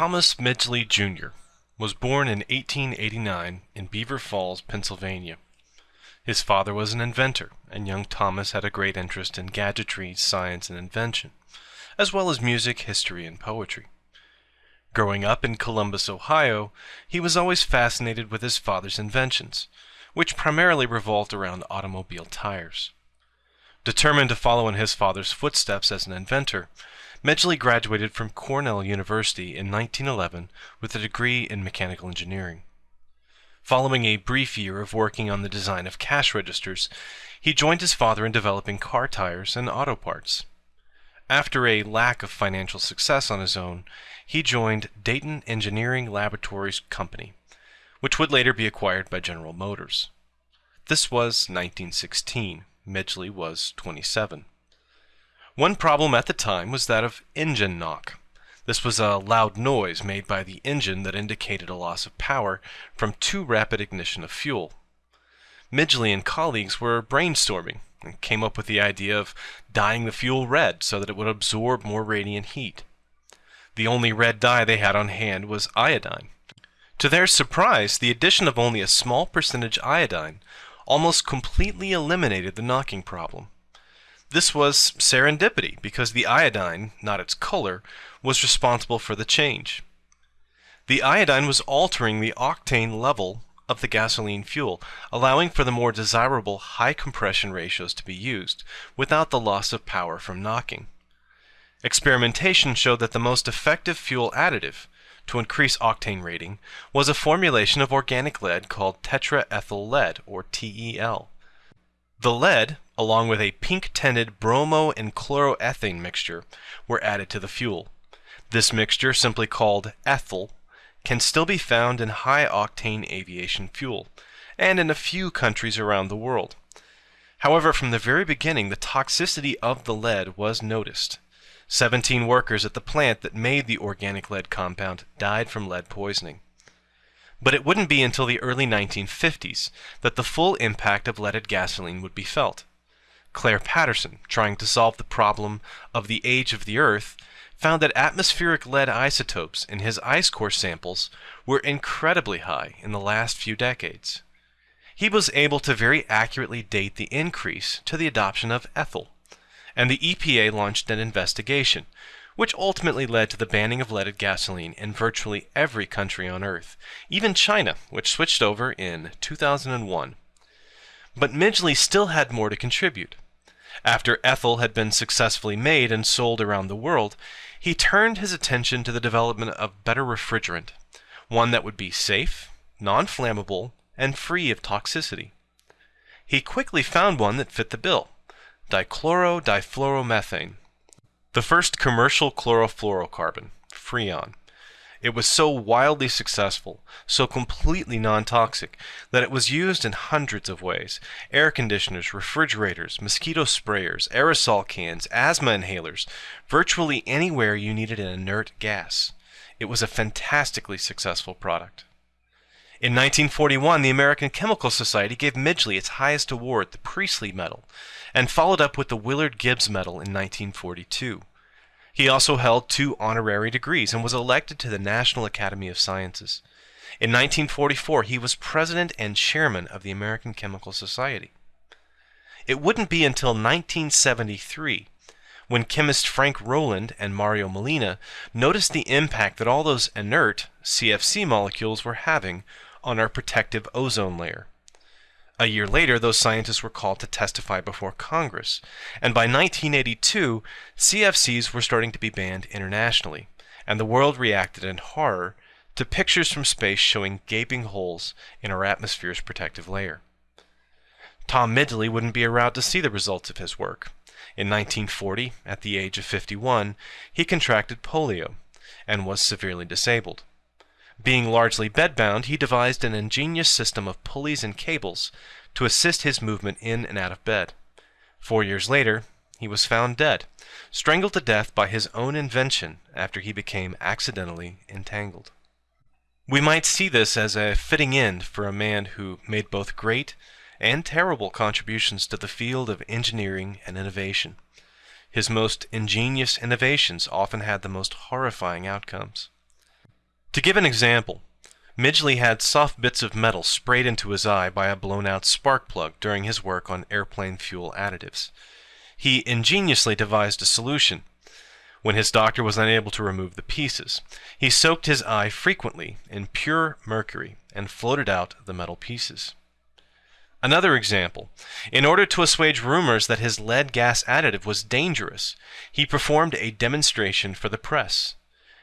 Thomas Midgley, Jr. was born in 1889 in Beaver Falls, Pennsylvania. His father was an inventor, and young Thomas had a great interest in gadgetry, science, and invention, as well as music, history, and poetry. Growing up in Columbus, Ohio, he was always fascinated with his father's inventions, which primarily revolved around automobile tires. Determined to follow in his father's footsteps as an inventor, Midgley graduated from Cornell University in 1911 with a degree in mechanical engineering. Following a brief year of working on the design of cash registers, he joined his father in developing car tires and auto parts. After a lack of financial success on his own, he joined Dayton Engineering Laboratories Company, which would later be acquired by General Motors. This was 1916. Midgley was 27. One problem at the time was that of engine knock. This was a loud noise made by the engine that indicated a loss of power from too rapid ignition of fuel. Midgley and colleagues were brainstorming and came up with the idea of dyeing the fuel red so that it would absorb more radiant heat. The only red dye they had on hand was iodine. To their surprise, the addition of only a small percentage iodine almost completely eliminated the knocking problem. This was serendipity because the iodine, not its color, was responsible for the change. The iodine was altering the octane level of the gasoline fuel, allowing for the more desirable high compression ratios to be used without the loss of power from knocking. Experimentation showed that the most effective fuel additive to increase octane rating was a formulation of organic lead called tetraethyl lead, or TEL. The lead, along with a pink-tinted bromo and chloroethane mixture, were added to the fuel. This mixture, simply called ethyl, can still be found in high-octane aviation fuel, and in a few countries around the world. However, from the very beginning, the toxicity of the lead was noticed. 17 workers at the plant that made the organic lead compound died from lead poisoning. But it wouldn't be until the early 1950s that the full impact of leaded gasoline would be felt. Clair Patterson, trying to solve the problem of the age of the Earth, found that atmospheric lead isotopes in his ice core samples were incredibly high in the last few decades. He was able to very accurately date the increase to the adoption of ethyl, and the EPA launched an investigation, which ultimately led to the banning of leaded gasoline in virtually every country on Earth, even China, which switched over in 2001. But Midgley still had more to contribute. After ethyl had been successfully made and sold around the world, he turned his attention to the development of better refrigerant, one that would be safe, non-flammable, and free of toxicity. He quickly found one that fit the bill, dichlorodifluoromethane, the first commercial chlorofluorocarbon, Freon. It was so wildly successful, so completely non-toxic, that it was used in hundreds of ways. Air conditioners, refrigerators, mosquito sprayers, aerosol cans, asthma inhalers, virtually anywhere you needed an inert gas. It was a fantastically successful product. In 1941, the American Chemical Society gave Midgley its highest award, the Priestley Medal, and followed up with the Willard Gibbs Medal in 1942. He also held two honorary degrees and was elected to the National Academy of Sciences. In 1944, he was president and chairman of the American Chemical Society. It wouldn't be until 1973 when chemist Frank Rowland and Mario Molina noticed the impact that all those inert CFC molecules were having on our protective ozone layer. A year later, those scientists were called to testify before Congress, and by 1982, CFCs were starting to be banned internationally, and the world reacted in horror to pictures from space showing gaping holes in our atmosphere's protective layer. Tom Midgley wouldn't be around to see the results of his work. In 1940, at the age of 51, he contracted polio and was severely disabled. Being largely bedbound, he devised an ingenious system of pulleys and cables to assist his movement in and out of bed. Four years later, he was found dead, strangled to death by his own invention after he became accidentally entangled. We might see this as a fitting end for a man who made both great and terrible contributions to the field of engineering and innovation. His most ingenious innovations often had the most horrifying outcomes. To give an example, Midgley had soft bits of metal sprayed into his eye by a blown out spark plug during his work on airplane fuel additives. He ingeniously devised a solution. When his doctor was unable to remove the pieces, he soaked his eye frequently in pure mercury and floated out the metal pieces. Another example. In order to assuage rumors that his lead gas additive was dangerous, he performed a demonstration for the press.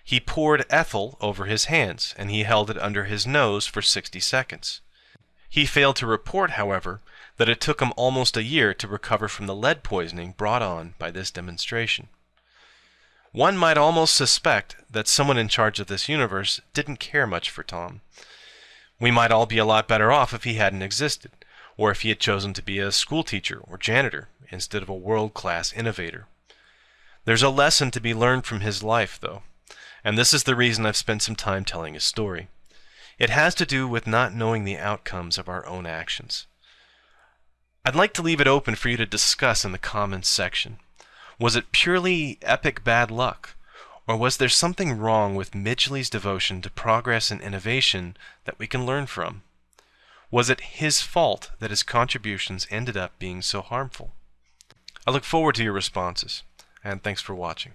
He poured ethyl over his hands, and he held it under his nose for 60 seconds. He failed to report, however, that it took him almost a year to recover from the lead poisoning brought on by this demonstration. One might almost suspect that someone in charge of this universe didn't care much for Tom. We might all be a lot better off if he hadn't existed, or if he had chosen to be a schoolteacher or janitor instead of a world class innovator. There's a lesson to be learned from his life, though and this is the reason I've spent some time telling his story. It has to do with not knowing the outcomes of our own actions. I'd like to leave it open for you to discuss in the comments section. Was it purely epic bad luck? Or was there something wrong with Midgley's devotion to progress and innovation that we can learn from? Was it his fault that his contributions ended up being so harmful? I look forward to your responses, and thanks for watching.